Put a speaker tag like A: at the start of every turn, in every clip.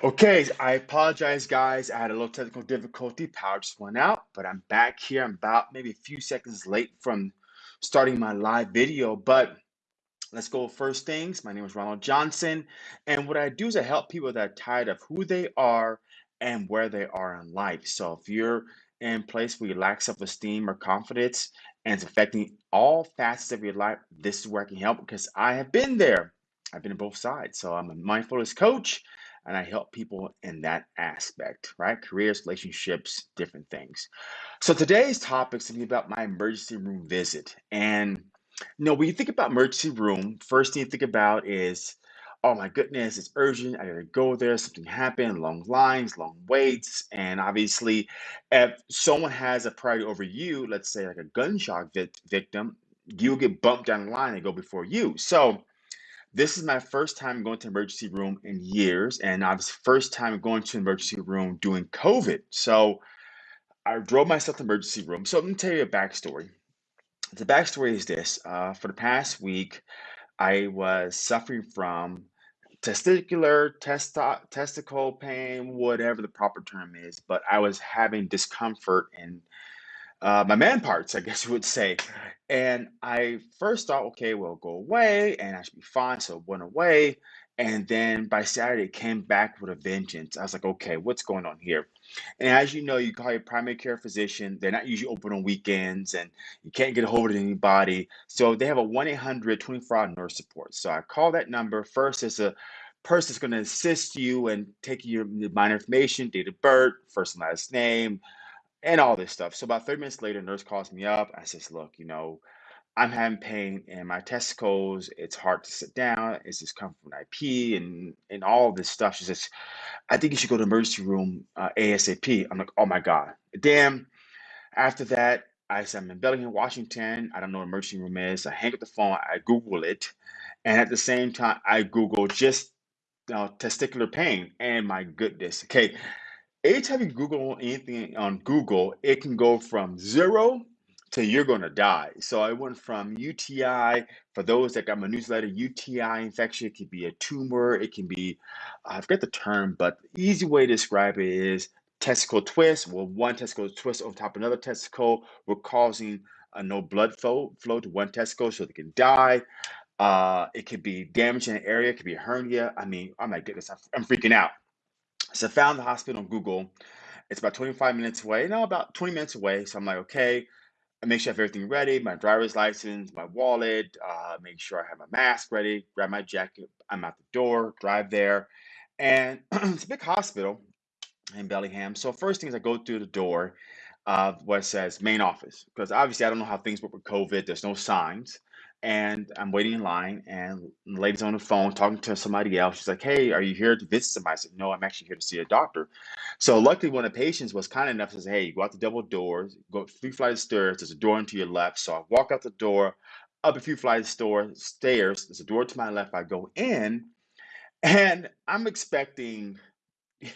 A: Okay, I apologize, guys. I had a little technical difficulty. Power just went out, but I'm back here. I'm about maybe a few seconds late from starting my live video, but let's go first things. My name is Ronald Johnson, and what I do is I help people that are tired of who they are and where they are in life. So if you're in place where you lack self-esteem or confidence and it's affecting all facets of your life, this is where I can help because I have been there. I've been on both sides. So I'm a mindfulness coach and I help people in that aspect, right? Careers, relationships, different things. So today's topic is going to be about my emergency room visit. And you know, when you think about emergency room, first thing you think about is, oh my goodness, it's urgent. I gotta go there. Something happened. Long lines, long waits, and obviously, if someone has a priority over you, let's say like a gunshot vic- victim, you'll get bumped down the line and go before you. So this is my first time going to emergency room in years, and I was first time going to emergency room doing COVID. So I drove myself to emergency room. So let me tell you a backstory. The backstory is this: uh, for the past week. I was suffering from testicular, testo- testicle pain, whatever the proper term is, but I was having discomfort in uh, my man parts, I guess you would say. And I first thought, okay, well, go away and I should be fine. So it went away. And then by Saturday, it came back with a vengeance. I was like, okay, what's going on here? And as you know, you call your primary care physician. They're not usually open on weekends and you can't get a hold of anybody. So they have a 1 800 24 hour nurse support. So I call that number. First, it's a person that's going to assist you and take your minor information, date of birth, first and last name, and all this stuff. So about 30 minutes later, nurse calls me up. I says, look, you know, I'm having pain in my testicles. It's hard to sit down. It's just come from an IP and and all this stuff. She says, I think you should go to the emergency room uh, ASAP. I'm like, oh my God. Damn. After that, I said, I'm in Bellingham, Washington. I don't know what emergency room is. I hang up the phone. I Google it. And at the same time, I Google just uh, testicular pain. And my goodness. Okay. Anytime you Google anything on Google, it can go from zero to you're going to die. So I went from UTI, for those that got my newsletter, UTI infection, it could be a tumor, it can be, I forget the term, but the easy way to describe it is testicle twist. Well, one testicle twist over top of another testicle, we're causing no blood flow, flow to one testicle so they can die. Uh, it could be damage in an area, it could be a hernia. I mean, oh my goodness, I'm, I'm freaking out. So I found the hospital on Google. It's about 25 minutes away. No, about 20 minutes away. So I'm like, okay, I make sure I have everything ready, my driver's license, my wallet, uh, make sure I have my mask ready, grab my jacket. I'm at the door, drive there. And it's a big hospital in Bellingham. So first thing is I go through the door of what says main office because obviously I don't know how things work with COVID. There's no signs, and I'm waiting in line, and the lady's on the phone talking to somebody else. She's like, "Hey, are you here to visit somebody?" I said, "No, I'm actually here to see a doctor." So luckily, one of the patients was kind enough to say, "Hey, go out the double doors, go three flights of stairs. There's a door into your left." So I walk out the door, up a few flights of store, stairs. There's a door to my left. I go in, and I'm expecting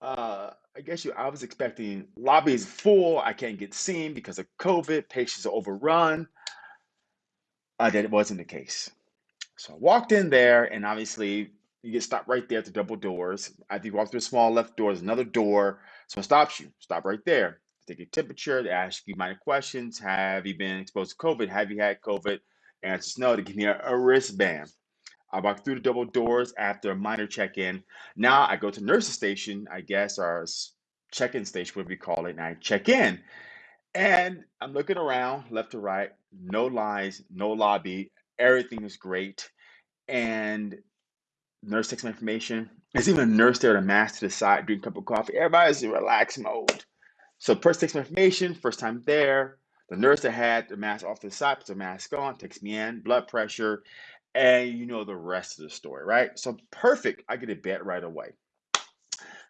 A: uh, I guess you. I was expecting lobby is full. I can't get seen because of COVID. Patients are overrun. Uh, that it wasn't the case. So I walked in there, and obviously you get stopped right there at the double doors. After you walk through the small left door, there's another door. Someone stops you. Stop right there. Take your temperature. They ask you minor questions. Have you been exposed to COVID? Have you had COVID? Answers no. They give me a, a wristband. I walk through the double doors after a minor check-in. Now I go to nurse's station, I guess, or check-in station, whatever you call it, and I check in. And I'm looking around left to right, no lines, no lobby, everything is great. And nurse takes my information. There's even a nurse there with a mask to the side, drinking a cup of coffee. Everybody's in relaxed mode. So person takes my information, first time there. The nurse that had the mask off to the side puts the mask on, takes me in, blood pressure, and you know the rest of the story, right? So perfect. I get a bed right away.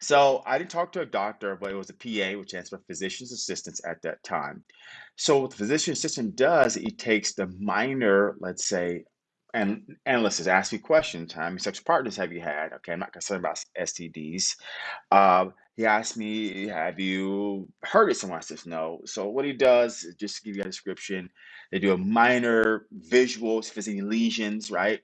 A: So I didn't talk to a doctor, but it was a PA, which stands for physician's assistants at that time. So what the physician assistant does, he takes the minor, let's say, and analysts ask me questions. How many sex partners have you had? Okay, I'm not concerned about STDs. Um, he asked me, Have you heard it?" someone? Says, No. So, what he does, is just to give you a description, they do a minor there's any lesions, right?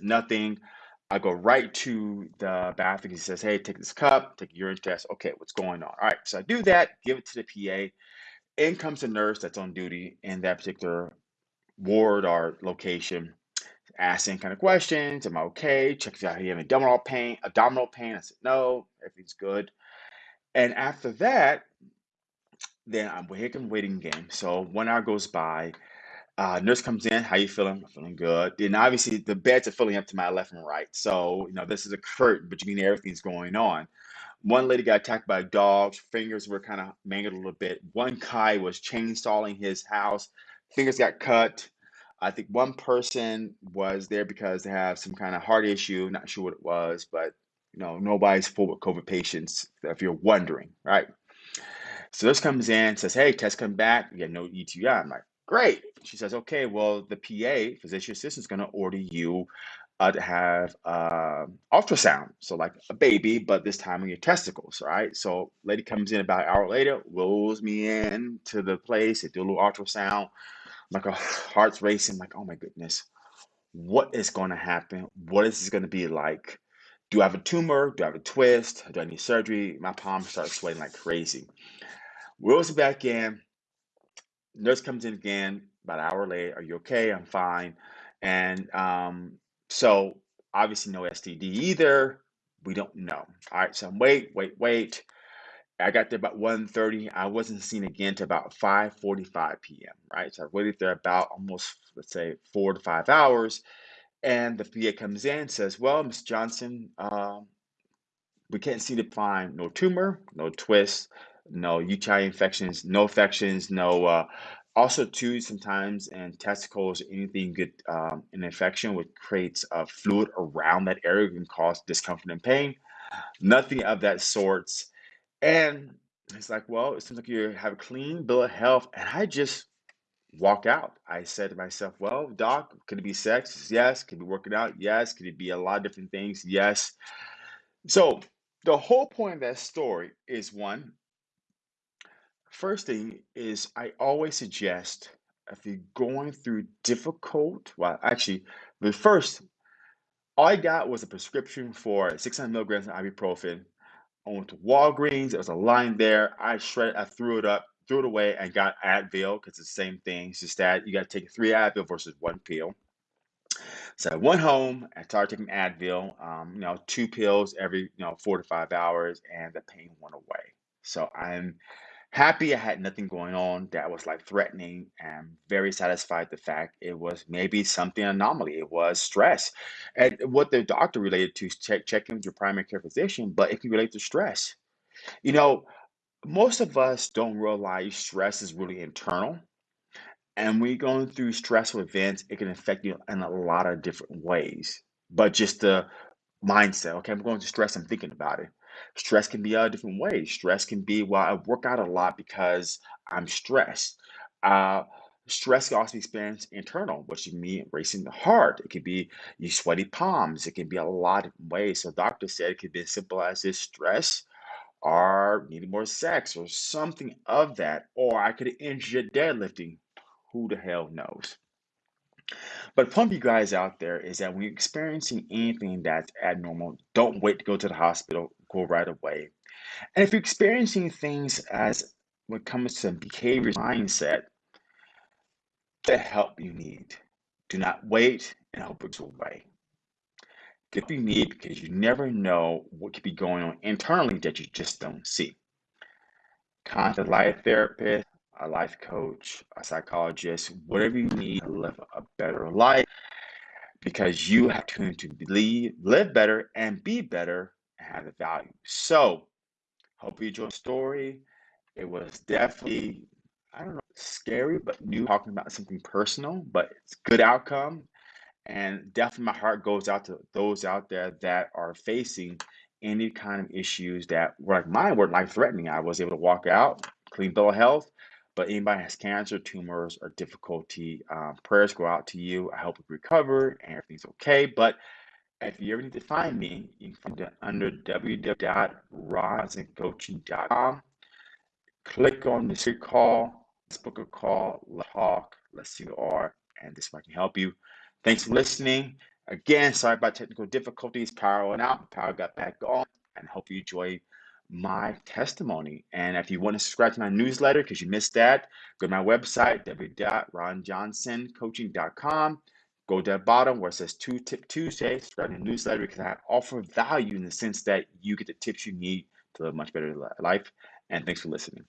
A: Nothing. I go right to the bathroom. He says, Hey, take this cup, take a urine test. Okay, what's going on? All right, so I do that, give it to the PA. In comes the nurse that's on duty in that particular ward or location, asking kind of questions. Am I okay? Checks out, you have abdominal pain, abdominal pain. I said, No, everything's good. And after that, then I'm waiting, waiting game. So one hour goes by. Uh, nurse comes in. How you feeling? Feeling good. Then obviously the beds are filling up to my left and right. So you know this is a curtain between everything's going on. One lady got attacked by dogs. Fingers were kind of mangled a little bit. One guy was chainsawing his house. Fingers got cut. I think one person was there because they have some kind of heart issue. Not sure what it was, but you know nobody's full with COVID patients. If you're wondering, right? So this comes in, says, "Hey, test come back. You got no UTI." I'm like, "Great." She says, "Okay, well, the PA, physician assistant, is going to order you uh, to have uh, ultrasound, so like a baby, but this time on your testicles, right?" So lady comes in about an hour later, rolls me in to the place. They do a little ultrasound. Like a heart's racing. Like, oh my goodness, what is going to happen? What is this going to be like? Do I have a tumor? Do I have a twist? Do I need surgery? My palms start sweating like crazy. Wheels back in. Nurse comes in again about an hour later. Are you okay? I'm fine. And um, so obviously no STD either. We don't know. All right, so I'm wait, wait, wait. I got there about 1.30. I wasn't seen again to about 5.45 p.m., right? So I waited there about almost, let's say, four to five hours. And the PA comes in and says, well, Ms. Johnson, um, we can't seem to find no tumor, no twist, no UTI infections, no infections, no. Uh, also, too, sometimes in testicles, anything good um, an infection would create uh, fluid around that area can cause discomfort and pain. Nothing of that sorts. And it's like, well, it seems like you have a clean bill of health. And I just walk out. I said to myself, well, doc, could it be sex? Yes. Could it be working out? Yes. Could it be a lot of different things? Yes. So the whole point of that story is one, first thing is I always suggest if you're going through difficult, well, actually, the first, all I got was a prescription for 600 milligrams of ibuprofen. I went to Walgreens. There was a line there. I shredded, I threw it up, threw it away, and got Advil because it's the same thing. It's just that you got to take three Advil versus one pill. So I went home and started taking Advil, um, you know, two pills every, you know, four to five hours, and the pain went away. So I'm happy I had nothing going on that was like threatening and very satisfied the fact it was maybe something anomaly. It was stress. And what the doctor related to is check checking with your primary care physician, but it can relate to stress. You know, most of us don't realize stress is really internal. And you're going through stressful events, it can affect you in a lot of different ways. But just the mindset, okay, I'm going to stress, I'm thinking about it. Stress can be a different ways. Stress can be, well, I work out a lot because I'm stressed. Uh, stress can also be experienced internal, which can mean racing the heart. It could be you sweaty palms. It can be a lot of ways. So doctor said it could be as simple as this stress or needing more sex or something of that. Or I could injure deadlifting. Who the hell knows? But point of you guys out there is that when you're experiencing anything that's abnormal, don't wait to go to the hospital. Go right away. And if you're experiencing things as when it comes to behavior mindset, the help you need. Do not wait and hope it's away. Get what you need because you never know what could be going on internally that you just don't see. Contact a life therapist, a life coach, a psychologist, whatever you need to live a better life because you have to, to believe, live better and be better and have the value. So, hope you enjoyed the story. It was definitely, I don't know, scary, but new talking about something personal, but it's good outcome. And definitely my heart goes out to those out there that are facing any kind of issues that were like mine were life threatening. I was able to walk out, clean bill of health, but anybody has cancer, tumors, or difficulty, um, prayers go out to you. I hope you recover and everything's okay. But if you ever need to find me, you can find it under www.rosincoaching.com. Click on the secret call, let's book a call, let's talk, let's see who you are, and this might can help you. Thanks for listening. Again, sorry about technical difficulties. Power went out, power got back on, and hope you enjoy my testimony. And if you want to subscribe to my newsletter because you missed that, go to my website, www.ronjohnsoncoaching.com. Go to the bottom where it says Two Tip Tuesday, subscribe to the newsletter because I offer value in the sense that you get the tips you need to live a much better life. And thanks for listening.